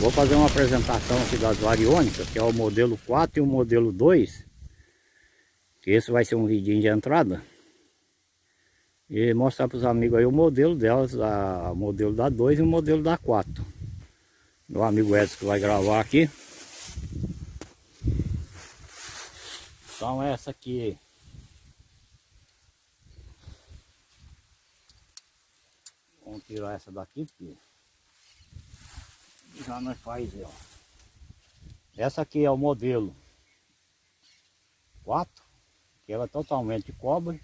Vou fazer uma apresentação aqui das variônicas, que é o modelo 4 e o modelo 2. Que esse vai ser um vidinho de entrada. E mostrar para os amigos aí o modelo delas, a, o modelo da 2 e o modelo da 4. Meu amigo Edson que vai gravar aqui. Então essa aqui Vamos tirar essa daqui porque já nós faz ó. Essa aqui é o modelo 4, que ela é totalmente de cobre.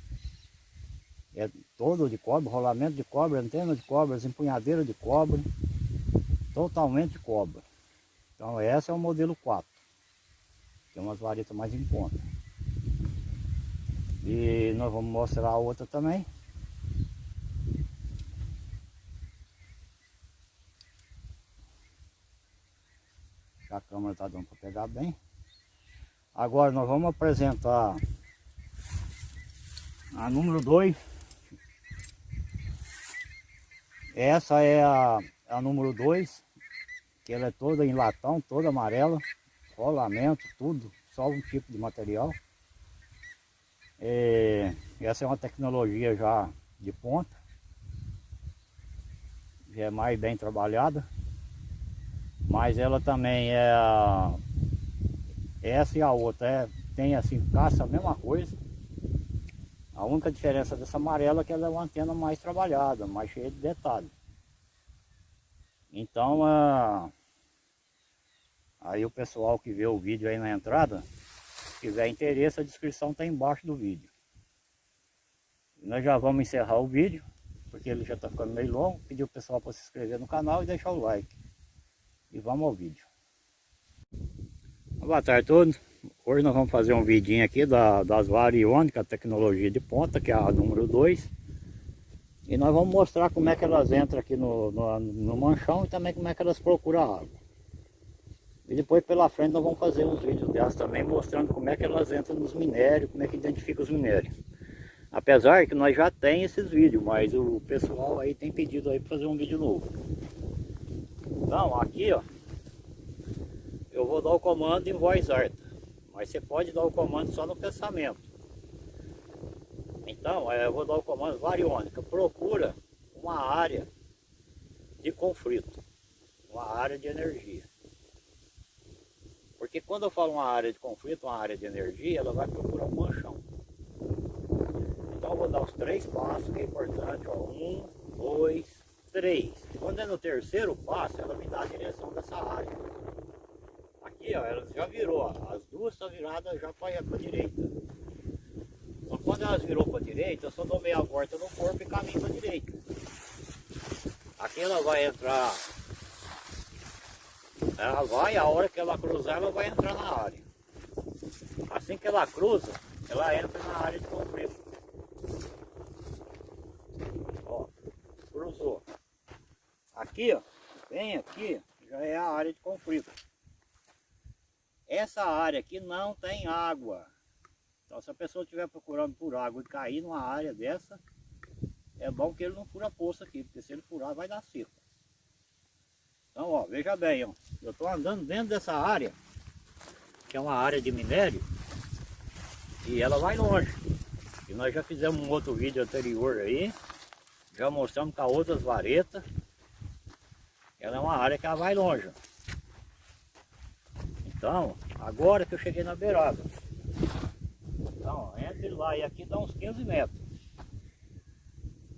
É todo de cobre, rolamento de cobre, antena de cobre, empunhadeira de cobre. Totalmente de cobre. Então essa é o modelo 4. Tem umas varetas mais em conta. E nós vamos mostrar a outra também. A câmera está dando para pegar bem. Agora nós vamos apresentar a número 2. Essa é a, a número 2, que ela é toda em latão, toda amarela, rolamento, tudo, só um tipo de material. É, essa é uma tecnologia já de ponta, já é mais bem trabalhada. Mas ela também é. Essa e a outra é, tem assim, caça a mesma coisa. A única diferença dessa amarela é que ela é uma antena mais trabalhada, mais cheia de detalhes. Então, aí o pessoal que vê o vídeo aí na entrada, se tiver interesse, a descrição está embaixo do vídeo. Nós já vamos encerrar o vídeo, porque ele já está ficando meio longo. Pedir o pessoal para se inscrever no canal e deixar o like. E vamos ao vídeo. Boa tarde a todos. Hoje nós vamos fazer um vidinho aqui da, das variônicas, tecnologia de ponta, que é a número 2. E nós vamos mostrar como é que elas entram aqui no, no, no manchão e também como é que elas procuram água. E depois pela frente nós vamos fazer uns vídeos delas também mostrando como é que elas entram nos minérios, como é que identifica os minérios. Apesar que nós já tem esses vídeos, mas o pessoal aí tem pedido aí para fazer um vídeo novo. Então, aqui ó, eu vou dar o comando em voz alta, mas você pode dar o comando só no pensamento. Então, eu vou dar o comando variônica, procura uma área de conflito, uma área de energia. Porque quando eu falo uma área de conflito, uma área de energia, ela vai procurar um manchão. Então eu vou dar os três passos, que é importante, ó. Um, dois, três. Quando é no terceiro passo, ela me dá a direção dessa área. Aqui, ó, ela já virou, ó, as duas estão viradas já para a direita. Então quando elas virou para a direita, eu só dou meia volta no corpo e caminho para a direita. Aqui ela vai entrar, ela vai, a hora que ela cruzar, ela vai entrar na área. Assim que ela cruza, ela entra na área de conflito. Ó, cruzou. Aqui, ó, bem aqui, já é a área de conflito. Essa área aqui não tem água. Então se a pessoa estiver procurando por água e cair numa área dessa, é bom que ele não fura poço aqui, porque se ele furar vai dar seco. Então, ó, veja bem, ó, eu estou andando dentro dessa área, que é uma área de minério, e ela vai longe. E nós já fizemos um outro vídeo anterior aí, já mostramos com as outras varetas, ela é uma área que ela vai longe. Então, agora que eu cheguei na beirada. Então, entre lá e aqui dá uns 15 metros.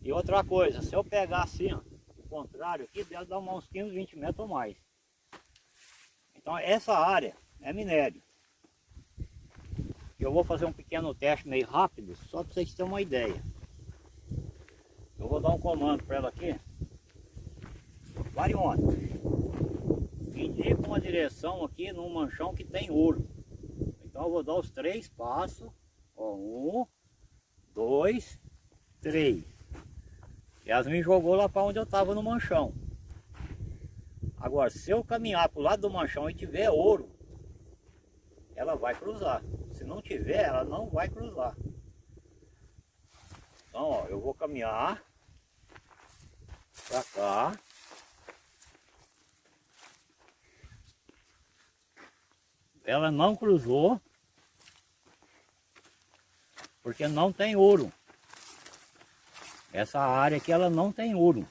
E outra coisa, se eu pegar assim, ó, o contrário aqui, deve dar uns 15, 20 metros ou mais. Então, essa área é minério. Eu vou fazer um pequeno teste meio rápido, só para vocês terem uma ideia. Eu vou dar um comando para ela aqui variônica. Indica uma direção aqui num manchão que tem ouro. Então eu vou dar os três passos. Ó, um, dois, três. Yasmin jogou lá para onde eu estava no manchão. Agora, se eu caminhar para o lado do manchão e tiver ouro, ela vai cruzar. Se não tiver, ela não vai cruzar. Então, ó, eu vou caminhar para cá. Ela não cruzou porque não tem ouro. Essa área aqui ela não tem ouro.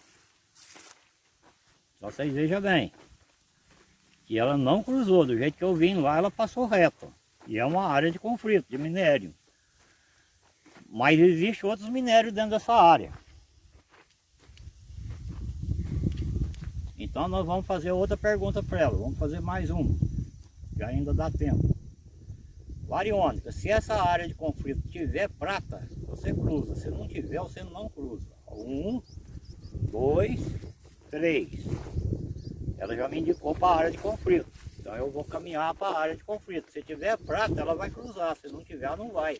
Só vocês vejam bem. Que ela não cruzou, do jeito que eu vim lá ela passou reto. E é uma área de conflito, de minério. Mas existe outros minérios dentro dessa área. Então nós vamos fazer outra pergunta para ela. Vamos fazer mais uma. Que ainda dá tempo. Variônica, se essa área de conflito tiver prata, você cruza. Se não tiver, você não cruza. Um, dois, três. Ela já me indicou para a área de conflito. Então eu vou caminhar para a área de conflito. Se tiver prata, ela vai cruzar. Se não tiver, não vai.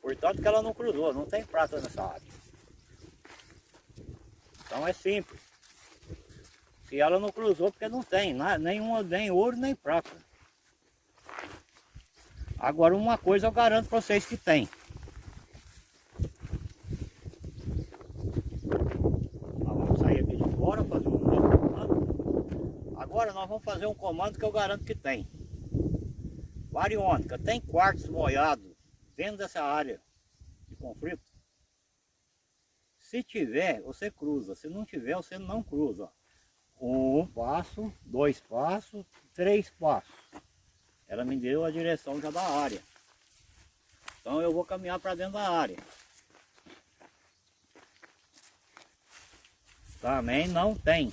Portanto que ela não cruzou, não tem prata nessa área. Então é simples. Se ela não cruzou, porque não tem, nenhuma, nem ouro nem prata. Agora uma coisa eu garanto para vocês que tem. Vamos sair aqui de fora, fazer um outro comando. Agora nós vamos fazer um comando que eu garanto que tem. Variônica, tem quartos molhados dentro dessa área de conflito? Se tiver, você cruza. Se não tiver, você não cruza. Um passo, dois passos, três passos. Ela me deu a direção já da área. Então eu vou caminhar para dentro da área. Também não tem.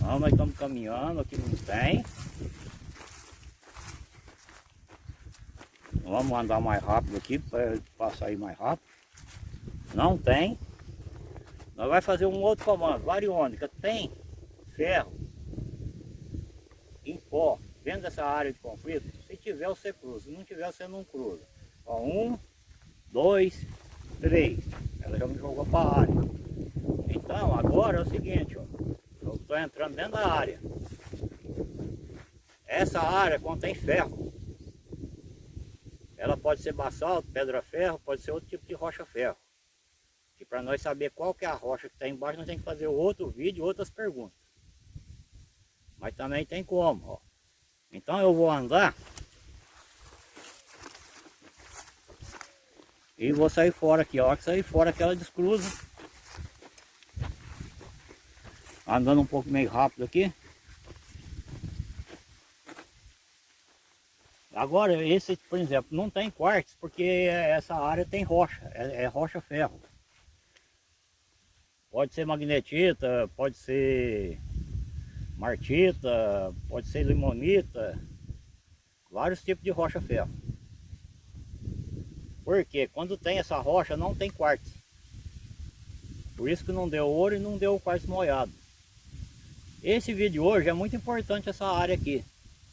Não, nós estamos caminhando, aqui não tem. Vamos andar mais rápido aqui para passar aí mais rápido. Não tem. Nós vamos fazer um outro comando. Variônica tem ferro pó dentro dessa área de conflito. Se tiver, você cruza. Se não tiver, você não cruza. Ó, um, dois, três. Ela já me jogou para a área. Então, agora é o seguinte, ó. Eu estou entrando dentro da área. Essa área contém ferro. Ela pode ser basalto, pedra-ferro, pode ser outro tipo de rocha-ferro. E para nós saber qual que é a rocha que está embaixo, nós temos que fazer outro vídeo, outras perguntas. Mas também tem como, ó. Então eu vou andar e vou sair fora aqui, ó. Que sair fora que ela descruza. Andando um pouco meio rápido aqui. Agora, esse, por exemplo, não tem quartzo, porque essa área tem rocha, é, é rocha-ferro. Pode ser magnetita, pode ser martita, pode ser limonita, vários tipos de rocha-ferro. Porque quando tem essa rocha não tem quartzo. Por isso que não deu ouro e não deu quartzo molhado. Esse vídeo hoje é muito importante essa área aqui.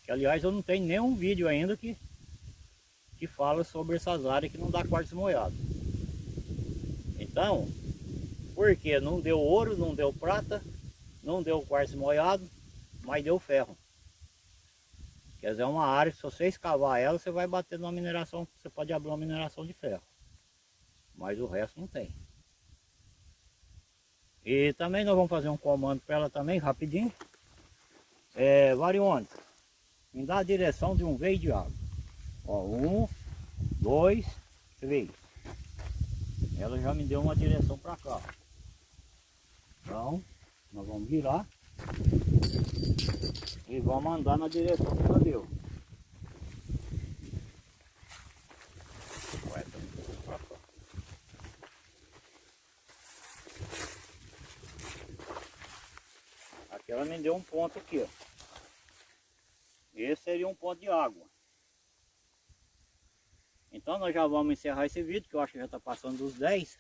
Que aliás eu não tenho nenhum vídeo ainda que, que fala sobre essas áreas que não dá quartzo molhado. Então, porque não deu ouro, não deu prata, não deu quartzo molhado, mas deu ferro. Quer dizer, é uma área que se você escavar ela, você vai bater numa mineração, você pode abrir uma mineração de ferro. Mas o resto não tem. E também nós vamos fazer um comando para ela também, rapidinho. É, variônica me dá a direção de um veio de água. Ó, um, dois, três. Ela já me deu uma direção para cá. Então, nós vamos virar e vamos andar na direção que ela deu. Aqui ela me deu um ponto aqui, ó. Esse seria um ponto de água. Então nós já vamos encerrar esse vídeo, que eu acho que já está passando dos 10.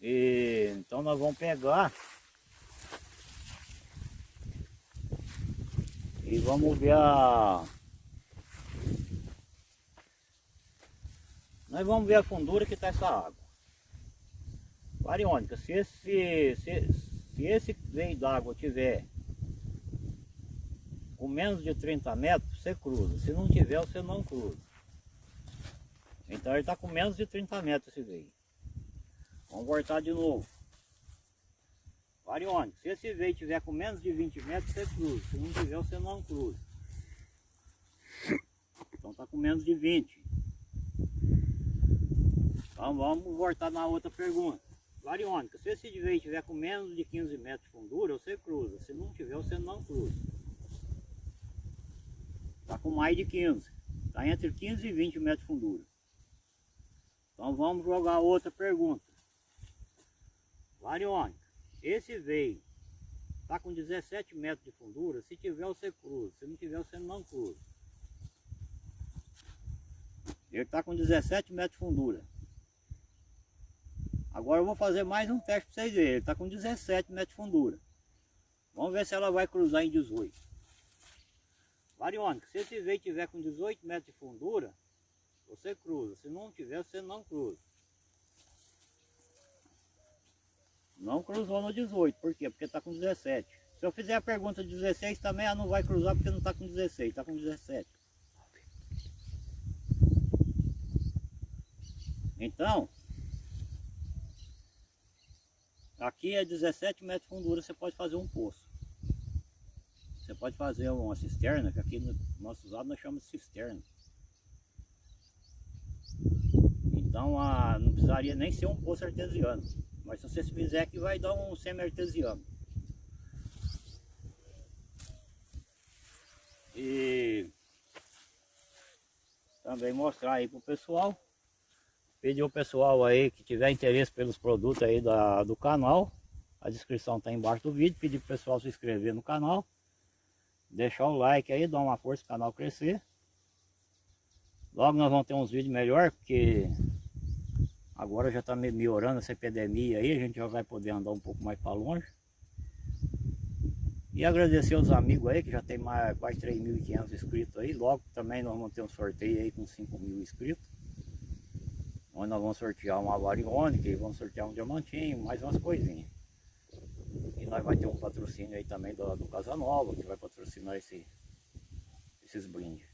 E, então nós vamos pegar e vamos ver a nós vamos ver a fundura que está essa água variônica se esse se, se esse veio d'água tiver com menos de 30 metros, você cruza. Se não tiver, você não cruza. Então ele está com menos de 30 metros esse veio. Vamos voltar de novo. Variônico, se esse veio tiver com menos de 20 metros, você cruza. Se não tiver, você não cruza. Então tá com menos de 20. Então vamos voltar na outra pergunta. Variônica, se esse veio tiver com menos de 15 metros de fundura, você cruza. Se não tiver, você não cruza. Está com mais de 15. Está entre 15 e 20 metros de fundura. Então vamos jogar outra pergunta. Variônica, esse veio está com 17 metros de fundura, se tiver você cruza, se não tiver você não cruza. Ele está com 17 metros de fundura. Agora eu vou fazer mais um teste para vocês verem. Ele está com 17 metros de fundura. Vamos ver se ela vai cruzar em 18. Variônica, se esse veio tiver com 18 metros de fundura, você cruza. Se não tiver, você não cruza. Não cruzou no 18. Por quê? Porque está com 17. Se eu fizer a pergunta de 16 também, ela não vai cruzar porque não está com 16, está com 17. Então, Aqui é 17 metros de fundura, você pode fazer um poço. Você pode fazer uma cisterna, que aqui no nosso lado nós chamamos de cisterna. Então a, não precisaria nem ser um poço artesiano. Mas se você fizer aqui vai dar um semi-artesiano. E também mostrar aí pro pessoal Pedir o pessoal aí que tiver interesse pelos produtos aí da, do canal. A descrição está embaixo do vídeo. Pedir para o pessoal se inscrever no canal. Deixar o like aí, dar uma força para o canal crescer. Logo nós vamos ter uns vídeos melhor, porque agora já está melhorando essa epidemia aí, a gente já vai poder andar um pouco mais para longe. E agradecer aos amigos aí, que já tem mais quase 3.500 inscritos aí. Logo também nós vamos ter um sorteio aí com 5 mil inscritos onde nós vamos sortear uma variônica vamos sortear um diamantinho, mais umas coisinhas. E nós vai ter um patrocínio aí também do, do Casa Nova, que vai patrocinar esse, esses brindes.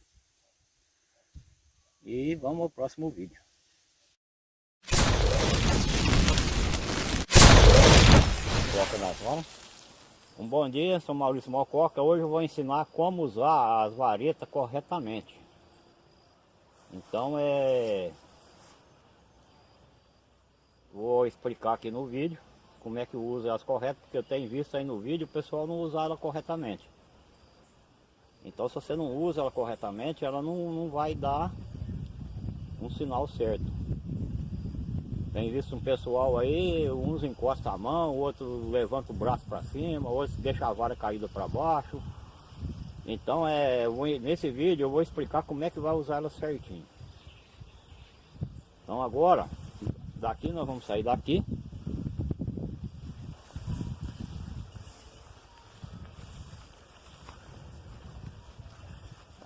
E vamos ao próximo vídeo. Coca nas mãos. Um bom dia, sou Maurício Mococa. Hoje eu vou ensinar como usar as varetas corretamente. Então é Vou explicar aqui no vídeo como é que usa as corretas, porque eu tenho visto aí no vídeo o pessoal não usar ela corretamente. Então se você não usa ela corretamente, ela não, não vai dar um sinal certo. Tem visto um pessoal aí, uns encosta a mão, outro levanta o braço para cima, outro deixa a vara caída para baixo. Então é, nesse vídeo eu vou explicar como é que vai usar ela certinho. Então agora Daqui nós vamos sair daqui.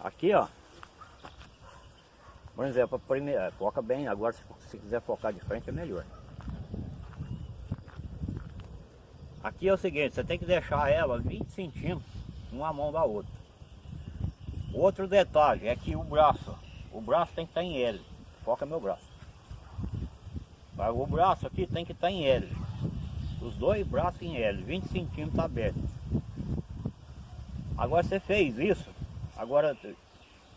Aqui, ó. Por exemplo, primeira, foca bem, agora se, se quiser focar de frente é melhor. Aqui é o seguinte, você tem que deixar ela 20 centímetros uma mão da outra. Outro detalhe é que o braço, o braço tem que estar em L. Foca meu braço. O braço aqui tem que estar em L. Os dois braços em L, 20 centímetros abertos. Agora você fez isso, agora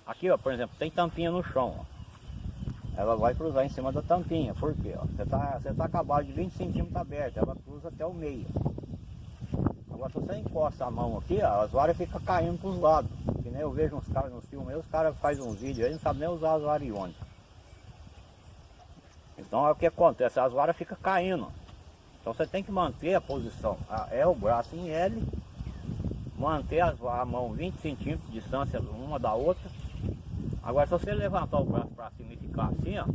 aqui ó, por exemplo, tem tampinha no chão. Ó. Ela vai cruzar em cima da tampinha, por quê? Ó? Você está você tá acabado de 20 centímetros aberto, ela cruza até o meio. Agora se você encosta a mão aqui, ó, as varas ficam caindo para os lados. Que nem eu vejo uns caras nos filmes, os caras fazem uns vídeos aí, não sabem nem usar as variônicas. Então é o que acontece, as varas ficam caindo. Então você tem que manter a posição. É o braço em L, manter a mão 20 centímetros de distância uma da outra. Agora se você levantar o braço para cima e ficar assim, ó,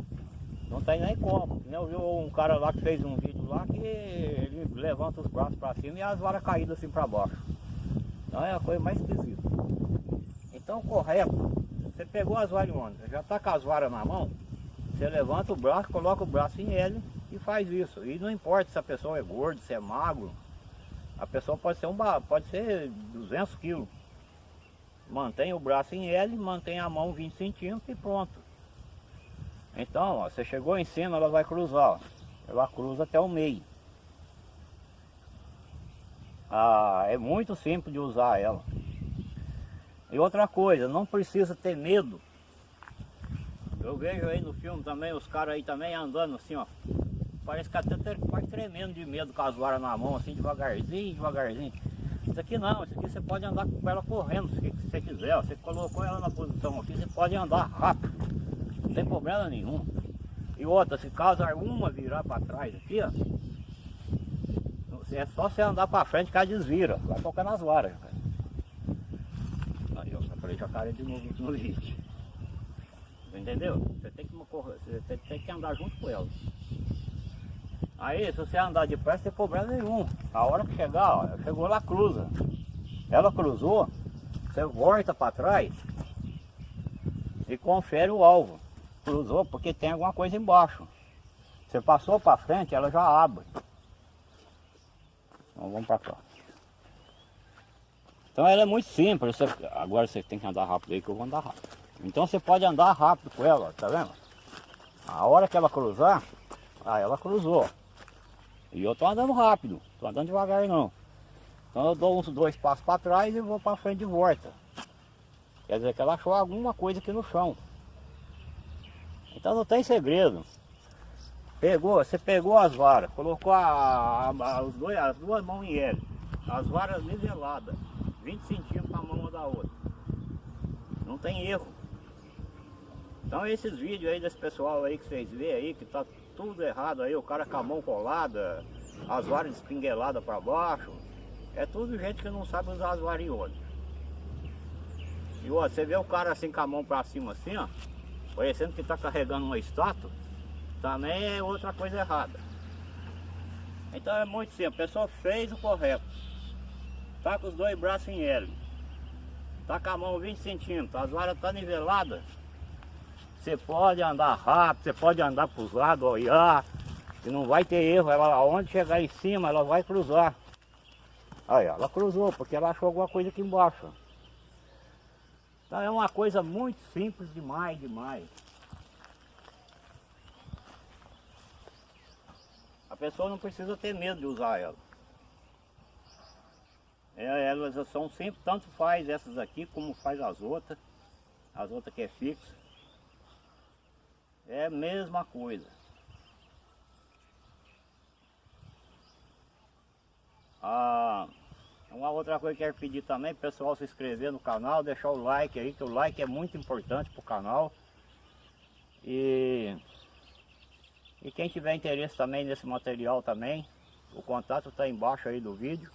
não tem nem como. Eu vi um cara lá que fez um vídeo lá que ele levanta os braços para cima e as varas caídas assim para baixo. Então é a coisa mais esquisita. Então correto, você pegou as varas já está com as varas na mão, você levanta o braço, coloca o braço em L e faz isso. E não importa se a pessoa é gorda, se é magro. A pessoa pode ser, um, pode ser 200 quilos. Mantém o braço em L, mantém a mão 20 centímetros e pronto. Então, ó, você chegou em cima, ela vai cruzar. Ó. Ela cruza até o meio. Ah, é muito simples de usar ela. E outra coisa, não precisa ter medo. Eu vejo aí no filme também, os caras aí também andando assim, ó. Parece que até quase tremendo de medo com as varas na mão, assim, devagarzinho, devagarzinho. Isso aqui não, isso aqui você pode andar com ela correndo, se você quiser. Você colocou ela na posição aqui, você pode andar rápido. Não tem problema nenhum. E outra, se caso alguma virar para trás aqui, ó. É só você andar para frente que ela desvira. Vai tocar nas varas. Aí eu falei jacaré de novo no vídeo. Entendeu? Você tem que, você tem que andar junto com ela. Aí, se você andar depressa, tem problema nenhum. A hora que chegar, ó, chegou lá, cruza. Ela cruzou, você volta para trás e confere o alvo. Cruzou porque tem alguma coisa embaixo. Você passou para frente, ela já abre. Então vamos para cá. Então ela é muito simples. Você, agora você tem que andar rápido aí que eu vou andar rápido. Então você pode andar rápido com ela, tá vendo? A hora que ela cruzar, aí ela cruzou. E eu tô andando rápido, tô andando devagar não. Então eu dou uns dois passos para trás e vou para frente de volta. Quer dizer que ela achou alguma coisa aqui no chão. Então não tem segredo. Pegou, você pegou as varas, colocou a, a, a, dois, as duas mãos em L, as varas niveladas, 20 centímetros a mão uma da outra. Não tem erro. Então esses vídeos aí desse pessoal aí que vocês vê aí, que tá tudo errado aí, o cara com a mão colada, as varas espingueladas para baixo. É tudo gente que não sabe usar as variolas. E ó, você vê o cara assim com a mão para cima assim, ó, parecendo que está carregando uma estátua, também é outra coisa errada. Então é muito simples, a pessoa fez o correto. Tá com os dois braços em L. Tá com a mão 20 centímetros, as varas estão tá niveladas. Você pode andar rápido, você pode andar para os lados, olhar, e não vai ter erro. Ela, onde chegar em cima, ela vai cruzar. Aí, ela cruzou, porque ela achou alguma coisa aqui embaixo. Então é uma coisa muito simples demais, demais. A pessoa não precisa ter medo de usar ela. É, elas são sempre, tanto faz essas aqui como faz as outras. As outras que é fixa. É a mesma coisa. Ah, uma outra coisa que eu quero pedir também, pessoal se inscrever no canal, deixar o like aí, que o like é muito importante para o canal. E, e quem tiver interesse também nesse material também, o contato está embaixo aí do vídeo.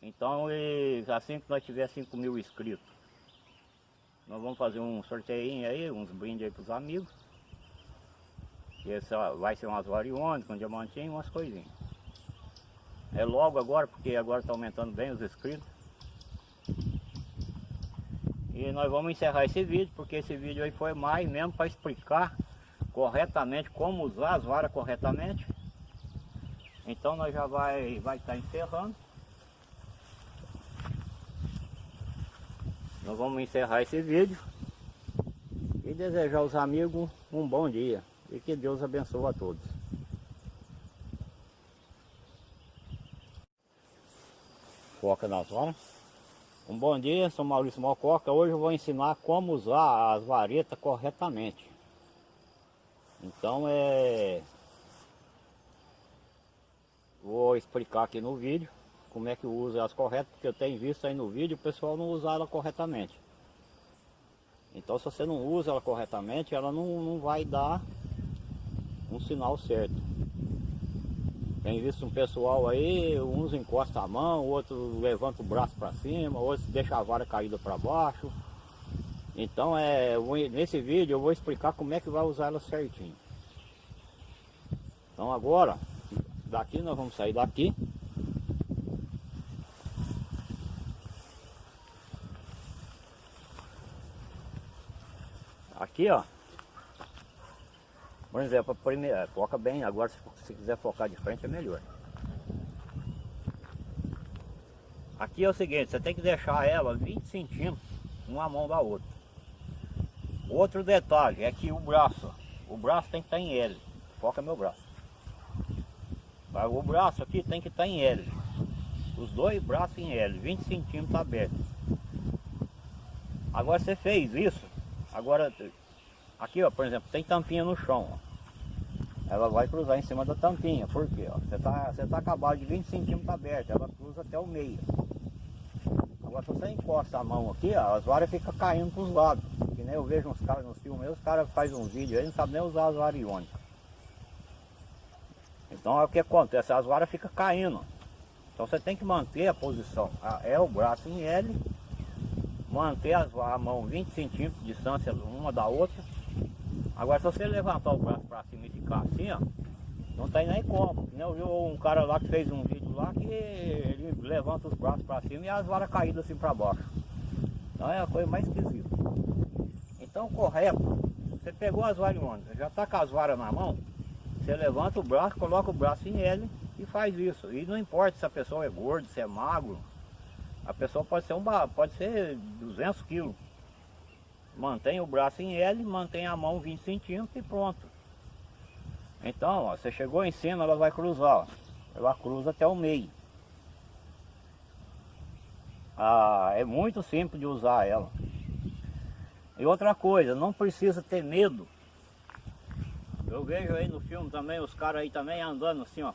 Então, e, assim que nós tiver 5 mil inscritos, nós vamos fazer um sorteio aí, uns brindes aí para os amigos. Esse vai ser umas variones com diamantinho, umas coisinhas. É logo agora, porque agora está aumentando bem os inscritos. E nós vamos encerrar esse vídeo, porque esse vídeo aí foi mais mesmo para explicar corretamente como usar as varas corretamente. Então nós já vai vai estar tá encerrando. Nós vamos encerrar esse vídeo e desejar aos amigos um bom dia e que Deus abençoe a todos. Foca nas horas. Um bom dia, sou Maurício Mococa. Hoje eu vou ensinar como usar as varetas corretamente. Então é... Vou explicar aqui no vídeo como é que usa as corretas, porque eu tenho visto aí no vídeo o pessoal não usar ela corretamente. Então se você não usa ela corretamente, ela não, não vai dar um sinal certo. Tem visto um pessoal aí, uns encosta a mão, outro levanta o braço para cima, outro deixa a vara caída para baixo. Então é, nesse vídeo eu vou explicar como é que vai usar ela certinho. Então agora, daqui nós vamos sair daqui. Aqui, ó. Por exemplo, primeira, foca bem, agora se, se quiser focar de frente é melhor. Aqui é o seguinte, você tem que deixar ela 20 centímetros uma mão da outra. Outro detalhe é que o braço, o braço tem que estar em L. Foca meu braço. O braço aqui tem que estar tá em L. Os dois braços em L, 20 centímetros abertos. Agora você fez isso, agora aqui ó, por exemplo, tem tampinha no chão. Ó. Ela vai cruzar em cima da tampinha, por quê? Ó? Você tá, você tá acabado de 20 centímetros aberto, ela cruza até o meio. Agora se você encosta a mão aqui, ó, as varas ficam caindo para os lados. Que nem eu vejo uns caras nos filmes, os caras fazem um vídeo aí, não sabem nem usar as varas iônicas. Então é o que acontece, as varas ficam caindo. Então você tem que manter a posição. É o braço em L, manter as, a mão 20 centímetros de distância uma da outra. Agora se você levantar o braço para cima e ficar assim, ó, não tem nem como. Eu vi um cara lá que fez um vídeo lá que ele levanta os braços para cima e as varas caídas assim para baixo. Então é a coisa mais esquisita. Então correto, você pegou as varas já está com as varas na mão, você levanta o braço, coloca o braço em L e faz isso. E não importa se a pessoa é gorda, se é magro, a pessoa pode ser, um, pode ser 200 quilos. Mantém o braço em L, mantém a mão 20 centímetros e pronto. Então, ó, você chegou em cima, ela vai cruzar. Ó. Ela cruza até o meio. Ah, é muito simples de usar ela. E outra coisa, não precisa ter medo. Eu vejo aí no filme também, os caras aí também andando assim, ó.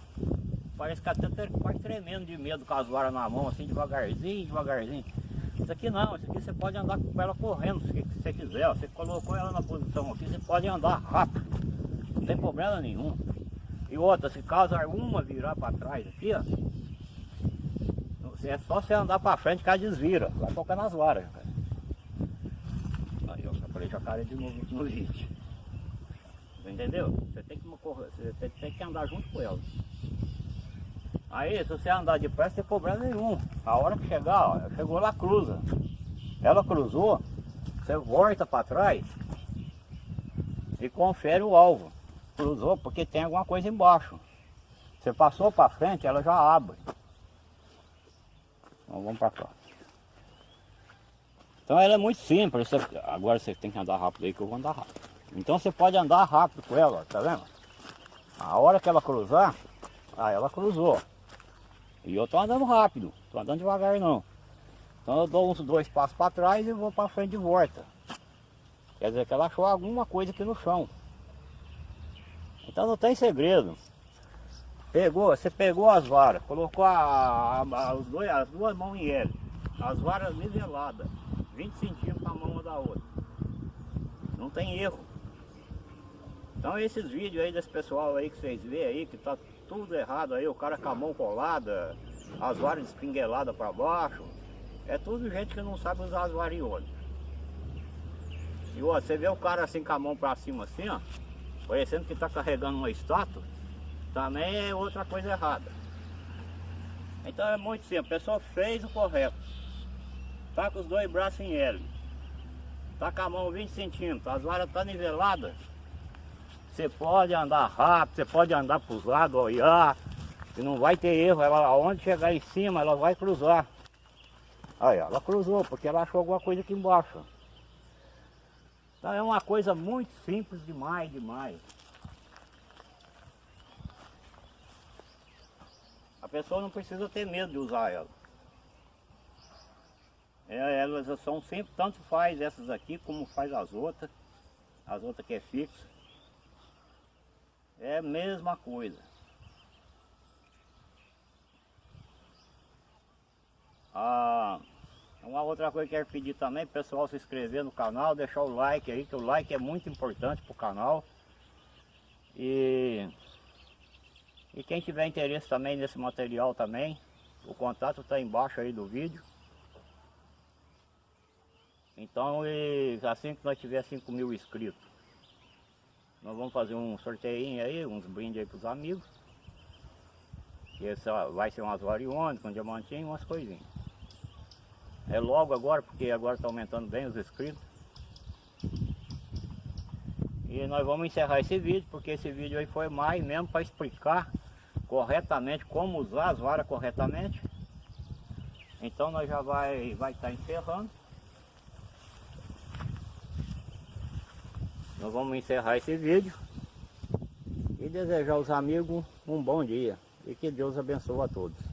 Parece que até quase tremendo de medo com as varas na mão, assim, devagarzinho, devagarzinho. Isso aqui não, isso aqui você pode andar com ela correndo, se você quiser. Você colocou ela na posição aqui, você pode andar rápido. Não tem problema nenhum. E outra, se caso alguma virar para trás aqui, ó. É só você andar para frente que ela desvira. Vai tocar nas varas. Cara. Aí, ó, falei jacaré de novo no vídeo. Entendeu? Você tem que, você tem que andar junto com ela. Aí, se você andar depressa, tem problema nenhum. A hora que chegar, ó, chegou lá, cruza. Ela cruzou, você volta para trás e confere o alvo. Cruzou porque tem alguma coisa embaixo. Você passou para frente, ela já abre. Então vamos para cá. Então ela é muito simples. Você, agora você tem que andar rápido aí que eu vou andar rápido. Então você pode andar rápido com ela, tá vendo? A hora que ela cruzar, aí ela cruzou. E eu tô andando rápido, tô andando devagar não. Então eu dou uns dois passos para trás e vou para frente de volta. Quer dizer que ela achou alguma coisa aqui no chão. Então não tem segredo. Pegou, você pegou as varas, colocou a, a, a, dois, as duas mãos em L. As varas niveladas, 20 centímetros a mão uma da outra. Não tem erro. Então esses vídeos aí desse pessoal aí que vocês vê aí, que tá tudo errado aí, o cara com a mão colada, as varas espingueladas para baixo. É tudo gente que não sabe usar as varinhas. E ó, você vê o cara assim com a mão para cima assim, ó, parecendo que está carregando uma estátua, também é outra coisa errada. Então é muito simples, a pessoa fez o correto. Tá com os dois braços em L. Tá com a mão 20 centímetros, as varas estão tá niveladas. Você pode andar rápido, você pode andar para os lados, olhar, e não vai ter erro. Ela, aonde chegar em cima, ela vai cruzar. Aí, ela cruzou, porque ela achou alguma coisa aqui embaixo. Então é uma coisa muito simples demais, demais. A pessoa não precisa ter medo de usar ela. É, elas são sempre, tanto faz essas aqui como faz as outras. As outras que é fixa. É a mesma coisa. Ah, uma outra coisa que eu quero pedir também, pessoal se inscrever no canal, deixar o like aí, que o like é muito importante para o canal. E, e quem tiver interesse também nesse material também, o contato está embaixo aí do vídeo. Então, e, assim que nós tiver 5 mil inscritos, nós vamos fazer um sorteio aí, uns brindes aí para os amigos. Esse vai ser umas variônicas, um diamantinho, umas coisinhas. É logo agora, porque agora está aumentando bem os inscritos. E nós vamos encerrar esse vídeo, porque esse vídeo aí foi mais mesmo para explicar corretamente como usar as varas corretamente. Então nós já vai vai estar tá encerrando. Nós vamos encerrar esse vídeo e desejar aos amigos um bom dia. e que Deus abençoe a todos.